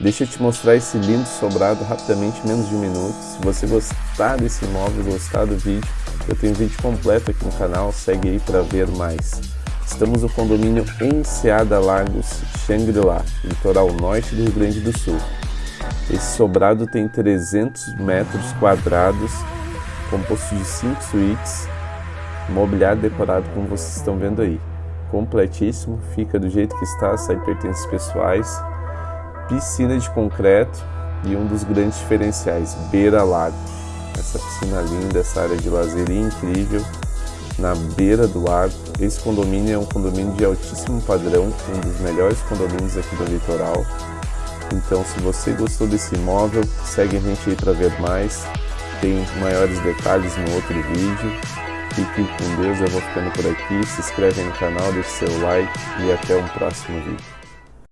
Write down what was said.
Deixa eu te mostrar esse lindo sobrado rapidamente, menos de um minuto. Se você gostar desse imóvel, gostar do vídeo, eu tenho vídeo completo aqui no canal, segue aí para ver mais. Estamos no condomínio Enseada Lagos, Xangri-Lá, litoral norte do Rio Grande do Sul. Esse sobrado tem 300 metros quadrados, composto de 5 suítes, mobiliário decorado como vocês estão vendo aí. Completíssimo, fica do jeito que está, sem pertences pessoais, piscina de concreto e um dos grandes diferenciais, beira-lago. Essa piscina linda, essa área de lazer incrível, na beira do lago. Esse condomínio é um condomínio de altíssimo padrão, um dos melhores condomínios aqui do litoral. Então, se você gostou desse imóvel, segue a gente aí para ver mais. Tem maiores detalhes no outro vídeo. Fiquem com Deus, eu vou ficando por aqui. Se inscreve no canal, deixe seu like e até um próximo vídeo.